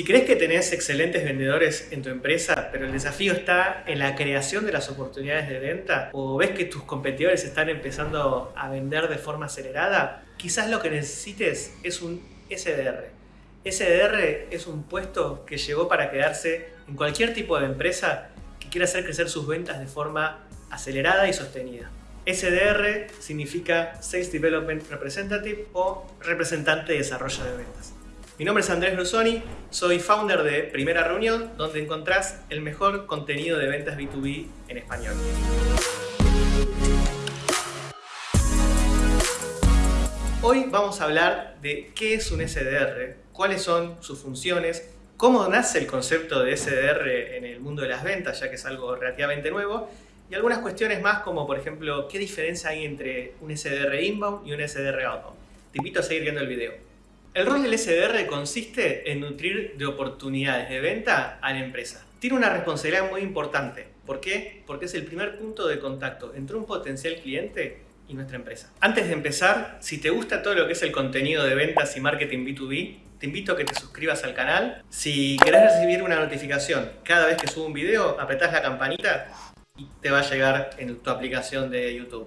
Si crees que tenés excelentes vendedores en tu empresa, pero el desafío está en la creación de las oportunidades de venta, o ves que tus competidores están empezando a vender de forma acelerada, quizás lo que necesites es un SDR. SDR es un puesto que llegó para quedarse en cualquier tipo de empresa que quiera hacer crecer sus ventas de forma acelerada y sostenida. SDR significa Sales Development Representative o representante de desarrollo de ventas. Mi nombre es Andrés Brusoni, soy founder de Primera Reunión, donde encontrás el mejor contenido de ventas B2B en español. Hoy vamos a hablar de qué es un SDR, cuáles son sus funciones, cómo nace el concepto de SDR en el mundo de las ventas, ya que es algo relativamente nuevo, y algunas cuestiones más como, por ejemplo, qué diferencia hay entre un SDR inbound y un SDR outbound. Te invito a seguir viendo el video. El rol del SDR consiste en nutrir de oportunidades de venta a la empresa. Tiene una responsabilidad muy importante. ¿Por qué? Porque es el primer punto de contacto entre un potencial cliente y nuestra empresa. Antes de empezar, si te gusta todo lo que es el contenido de ventas y marketing B2B, te invito a que te suscribas al canal. Si querés recibir una notificación cada vez que subo un video, apretás la campanita y te va a llegar en tu aplicación de YouTube.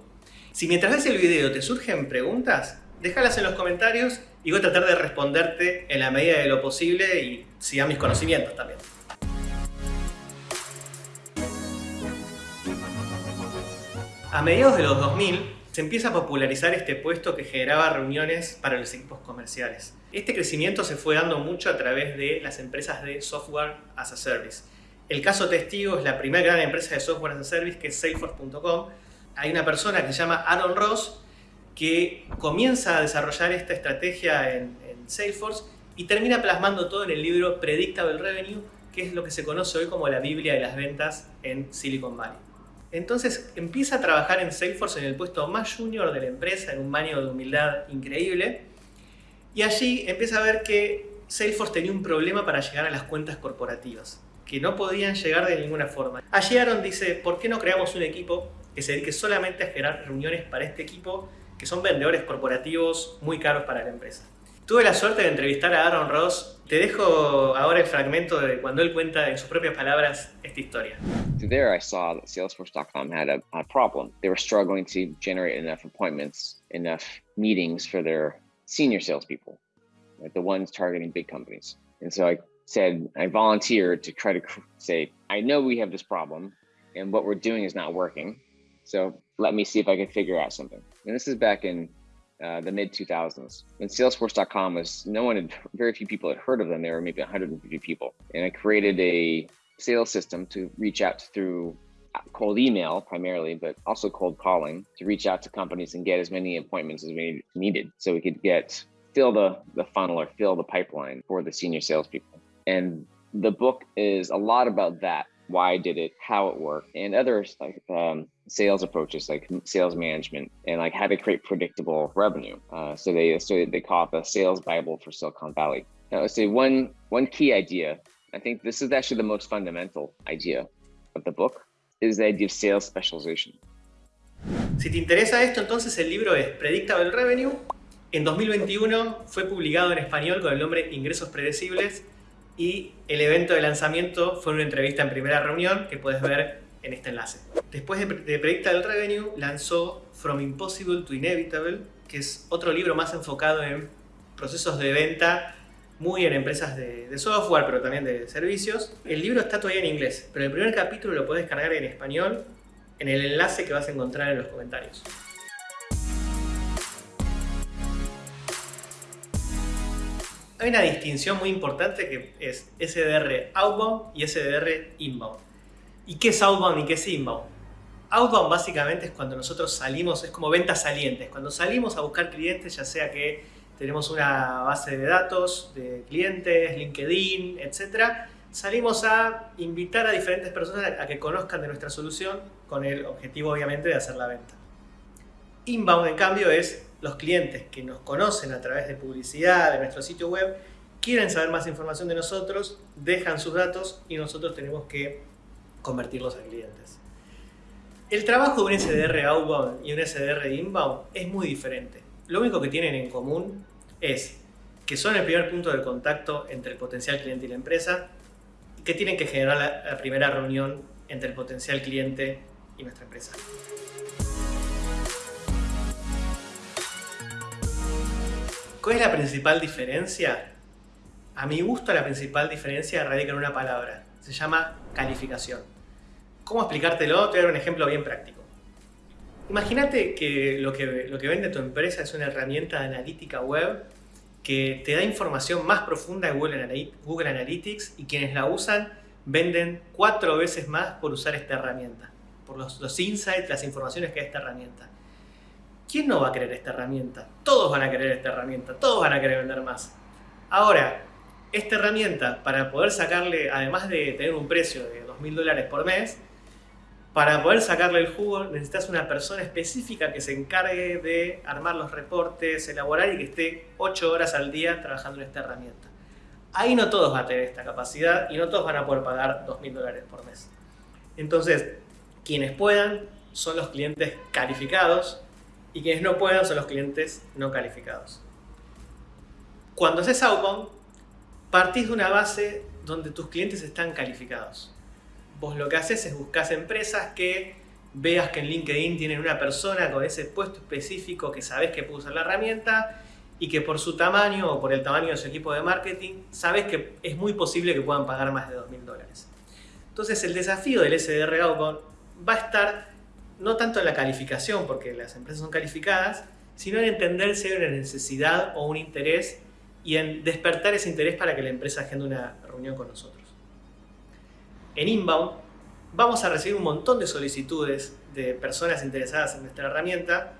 Si mientras ves el video te surgen preguntas, déjalas en los comentarios y voy a tratar de responderte en la medida de lo posible y siga mis conocimientos también. A mediados de los 2000 se empieza a popularizar este puesto que generaba reuniones para los equipos comerciales. Este crecimiento se fue dando mucho a través de las empresas de software as a service. El caso testigo es la primera gran empresa de software as a service que es Salesforce.com. Hay una persona que se llama Aaron Ross que comienza a desarrollar esta estrategia en, Salesforce y termina plasmando todo en el libro Predictable Revenue, que es lo que se conoce hoy como la Biblia de las ventas en Silicon Valley. Entonces empieza a trabajar en Salesforce en el puesto más junior de la empresa, en un baño de humildad increíble, y allí empieza a ver que Salesforce tenía un problema para llegar a las cuentas corporativas, que no podían llegar de ninguna forma. Allí Aaron dice, ¿por qué no creamos un equipo que se dedique solamente a generar reuniones para este equipo que son vendedores corporativos muy caros para la empresa. Tuve la suerte de entrevistar a Aaron Ross. Te dejo ahora el fragmento de cuando él cuenta en sus propias palabras esta historia. There I saw that Salesforce.com had a, a problem. They were struggling to generate enough appointments, enough meetings for their senior salespeople, like the ones targeting big companies. And so I said, I volunteered to try to say, I know we have this problem and what we're doing is not working. So let me see if I can figure out something. And this is back in uh, the mid 2000s when Salesforce.com was no one had very few people had heard of them. There were maybe 150 people, and I created a sales system to reach out through cold email primarily, but also cold calling to reach out to companies and get as many appointments as we needed, so we could get fill the the funnel or fill the pipeline for the senior salespeople. And the book is a lot about that why did it, how it worked, and other like um, sales approaches like sales management and like how to create predictable revenue. Uh, so they so they call it the sales bible for Silicon Valley. Now, let's say one one key idea. I think this is actually the most fundamental idea of the book is the idea of sales specialization. Si te interesa esto, entonces el libro es Predictable Revenue. En 2021 fue publicado en español con el nombre Ingresos Predecibles y el evento de lanzamiento fue una entrevista en primera reunión que puedes ver en este enlace. Después de, Predictable Revenue lanzó From Impossible to Inevitable, que es otro libro más enfocado en procesos de venta muy en empresas de, de, software, pero también de servicios. El libro está todavía en inglés, pero el primer capítulo lo puedes cargar en español en el enlace que vas a encontrar en los comentarios. Hay una distinción muy importante que es SDR outbound y SDR inbound. ¿Y qué es outbound y qué es inbound? Outbound básicamente es cuando nosotros salimos, es como ventas salientes, cuando salimos a buscar clientes, ya sea que tenemos una base de datos de clientes, LinkedIn, etc. Salimos a invitar a diferentes personas a que conozcan de nuestra solución con el objetivo obviamente de hacer la venta. Inbound en cambio es los clientes que nos conocen a través de publicidad, de nuestro sitio web, quieren saber más información de nosotros, dejan sus datos y nosotros tenemos que convertirlos a clientes. El trabajo de un SDR outbound y un SDR inbound es muy diferente. Lo único que tienen en común es que son el primer punto de contacto entre el potencial cliente y la empresa, y que tienen que generar la, primera reunión entre el potencial cliente y nuestra empresa. ¿Cuál es la principal diferencia? A mi gusto la principal diferencia radica en una palabra. Se llama calificación. ¿Cómo explicártelo? Te voy a dar un ejemplo bien práctico. Imagínate que lo, que lo que vende tu empresa es una herramienta de analítica web que te da información más profunda de Google Analytics y quienes la usan venden cuatro veces más por usar esta herramienta, por los, los insights, las informaciones que da esta herramienta. ¿Quién no va a querer esta herramienta? Todos van a querer esta herramienta, todos van a querer vender más. Ahora, esta herramienta, para poder sacarle, además de tener un precio de 2.000 dólares por mes, para poder sacarle el jugo necesitas una persona específica que se encargue de armar los reportes, elaborar y que esté 8 horas al día trabajando en esta herramienta. Ahí no todos van a tener esta capacidad y no todos van a poder pagar 2.000 dólares por mes. Entonces, quienes puedan son los clientes calificados y quienes no puedan son los clientes no calificados. Cuando haces outbound, partís de una base donde tus clientes están calificados. Vos lo que haces es buscar empresas que veas que en LinkedIn tienen una persona con ese puesto específico que sabes que puede usar la herramienta y que por su tamaño o por el tamaño de su equipo de marketing sabes que es muy posible que puedan pagar más de 2.000 dólares. Entonces el desafío del SDR Outbound va a estar no tanto en la calificación, porque las empresas son calificadas, sino en entender si hay una necesidad o un interés y en despertar ese interés para que la empresa agende una reunión con nosotros. En Inbound vamos a recibir un montón de solicitudes de personas interesadas en nuestra herramienta,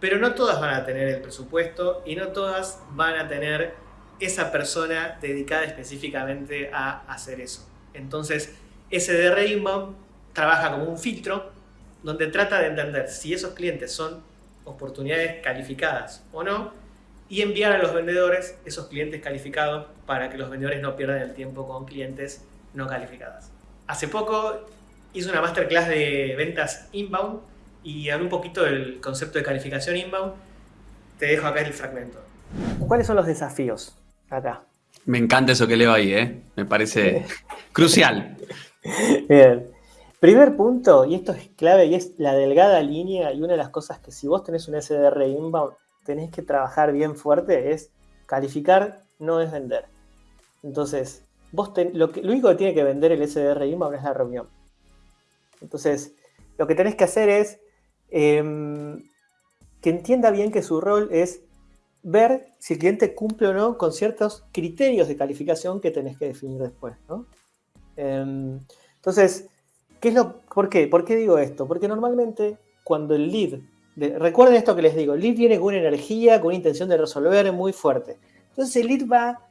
pero no todas van a tener el presupuesto y no todas van a tener esa persona dedicada específicamente a hacer eso. Entonces, SDR Inbound trabaja como un filtro donde trata de entender si esos clientes son oportunidades calificadas o no y enviar a los vendedores esos clientes calificados para que los vendedores no pierdan el tiempo con clientes no calificadas. Hace poco hice una masterclass de ventas inbound y hablé un poquito del concepto de calificación inbound. Te dejo acá el fragmento. ¿Cuáles son los desafíos acá? Me encanta eso que leo ahí, ¿eh? me parece crucial. Bien. Primer punto, y esto es clave, y es la delgada línea, y una de las cosas que si vos tenés un SDR inbound, tenés que trabajar bien fuerte, es calificar, no es vender. Entonces, vos lo, que, lo único que tiene que vender el SDR inbound es la reunión. Entonces, lo que tenés que hacer es em, que entienda bien que su rol es ver si el cliente cumple o no con ciertos criterios de calificación que tenés que definir después. ¿no? Em, entonces, ¿Qué es lo, ¿Por qué? ¿Por qué digo esto? Porque normalmente cuando el lead, recuerden esto que les digo, el lead viene con una energía, con una intención de resolver muy fuerte. Entonces el lead va,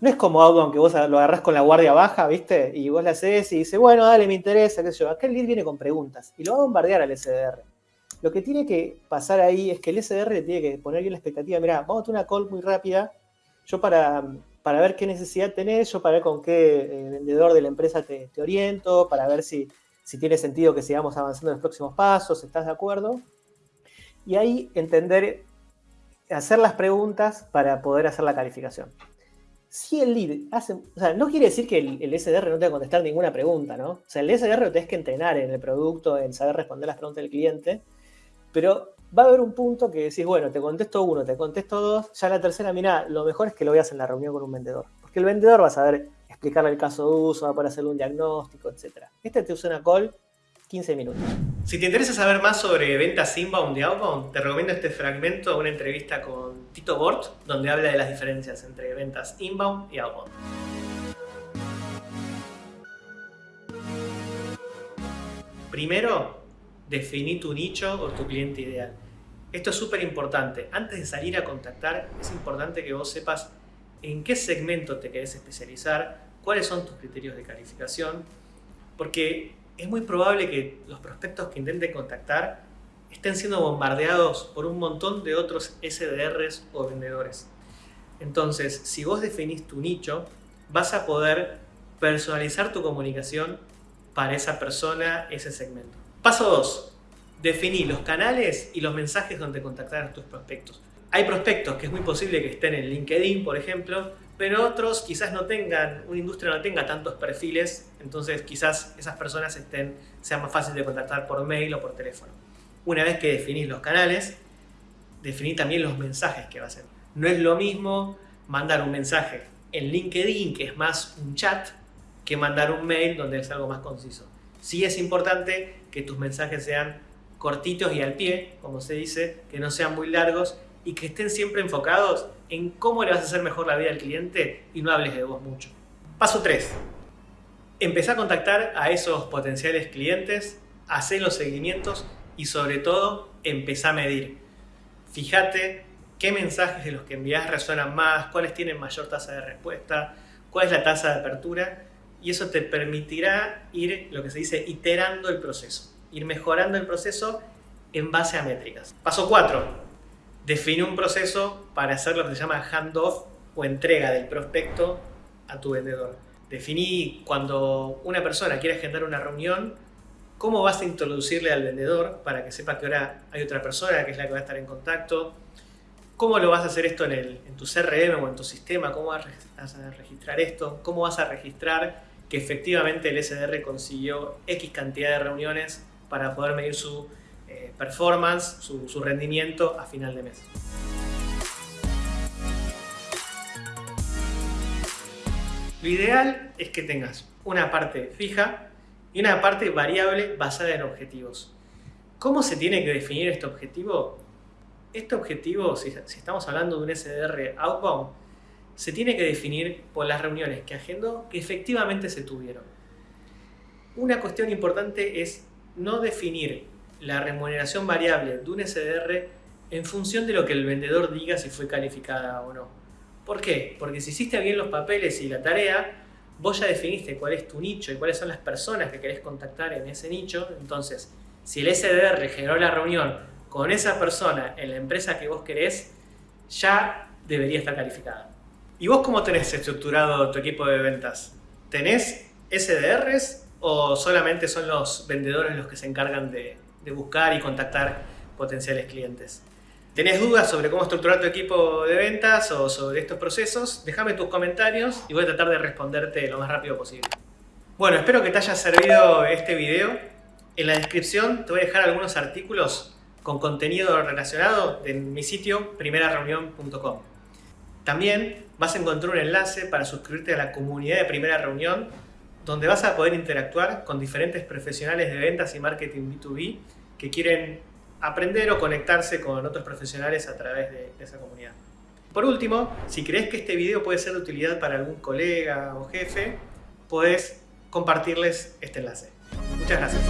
no es como algo aunque vos lo agarrás con la guardia baja, ¿viste? Y vos le haces y dice, bueno, dale, me interesa, qué sé yo. Acá el lead viene con preguntas y lo va a bombardear al SDR. Lo que tiene que pasar ahí es que el SDR le tiene que poner bien la expectativa. Mira, vamos a tener una call muy rápida. Yo para para ver qué necesidad tenés, yo para ver con qué eh, vendedor de la empresa te, oriento, para ver si, si, tiene sentido que sigamos avanzando en los próximos pasos, ¿estás de acuerdo? Y ahí entender, hacer las preguntas para poder hacer la calificación. Si el lead hace, o sea, no quiere decir que el, SDR no tenga que contestar ninguna pregunta, ¿no? O sea, el SDR lo tenés que entrenar en el producto, en saber responder las preguntas del cliente, pero va a haber un punto que decís, bueno, te contesto uno, te contesto dos, ya la tercera, mira, lo mejor es que lo veas en la reunión con un vendedor. Porque el vendedor va a saber explicarle el caso de uso, va a poder hacerle un diagnóstico, etc. Este te usa una call 15 minutos. Si te interesa saber más sobre ventas inbound y outbound, te recomiendo este fragmento de una entrevista con Tito Bort, donde habla de las diferencias entre ventas inbound y outbound. Primero, definí tu nicho o tu cliente ideal. Esto es súper importante. Antes de salir a contactar, es importante que vos sepas en qué segmento te querés especializar, cuáles son tus criterios de calificación, porque es muy probable que los prospectos que intenten contactar estén siendo bombardeados por un montón de otros SDRs o vendedores. Entonces, si vos definís tu nicho, vas a poder personalizar tu comunicación para esa persona, ese segmento. Paso 2. Definí los canales y los mensajes donde contactar a tus prospectos. Hay prospectos que es muy posible que estén en LinkedIn, por ejemplo, pero otros quizás no tengan, una industria no tenga tantos perfiles, entonces quizás esas personas estén, sean más fáciles de contactar por mail o por teléfono. Una vez que definís los canales, definir también los mensajes que va a hacer. No es lo mismo mandar un mensaje en LinkedIn, que es más un chat, que mandar un mail donde es algo más conciso. Sí es importante que tus mensajes sean cortitos y al pie, como se dice, que no sean muy largos y que estén siempre enfocados en cómo le vas a hacer mejor la vida al cliente y no hables de vos mucho. Paso 3. Empezá a contactar a esos potenciales clientes, hacer los seguimientos y sobre todo empezá a medir. Fíjate qué mensajes de los que envías resuenan más, cuáles tienen mayor tasa de respuesta, cuál es la tasa de apertura y eso te permitirá ir, lo que se dice, iterando el proceso, ir mejorando el proceso en base a métricas. Paso 4 define un proceso para hacer lo que se llama handoff o entrega del prospecto a tu vendedor. Definí cuando una persona quiere agendar una reunión, cómo vas a introducirle al vendedor para que sepa que ahora hay otra persona que es la que va a estar en contacto, cómo lo vas a hacer esto en, el, en tu CRM o en tu sistema, cómo vas a registrar esto, cómo vas a registrar que efectivamente el SDR consiguió X cantidad de reuniones para poder medir su eh, performance, su, rendimiento a final de mes. Lo ideal es que tengas una parte fija y una parte variable basada en objetivos. ¿Cómo se tiene que definir este objetivo? Este objetivo, si, estamos hablando de un SDR outbound, se tiene que definir por las reuniones que agendó que efectivamente se tuvieron. Una cuestión importante es no definir la remuneración variable de un SDR en función de lo que el vendedor diga si fue calificada o no. ¿Por qué? Porque si hiciste bien los papeles y la tarea, vos ya definiste cuál es tu nicho y cuáles son las personas que querés contactar en ese nicho, entonces si el SDR generó la reunión con esa persona en la empresa que vos querés, ya debería estar calificada. ¿Y vos cómo tenés estructurado tu equipo de ventas? ¿Tenés SDRs o solamente son los vendedores los que se encargan de, de buscar y contactar potenciales clientes. ¿Tenés dudas sobre cómo estructurar tu equipo de ventas o sobre estos procesos? Déjame tus comentarios y voy a tratar de responderte lo más rápido posible. Bueno, espero que te haya servido este video. En la descripción te voy a dejar algunos artículos con contenido relacionado en mi sitio primerareunión.com. También vas a encontrar un enlace para suscribirte a la comunidad de Primera Reunión donde vas a poder interactuar con diferentes profesionales de ventas y marketing B2B que quieren aprender o conectarse con otros profesionales a través de, esa comunidad. Por último, si crees que este video puede ser de utilidad para algún colega o jefe, puedes compartirles este enlace. Muchas gracias.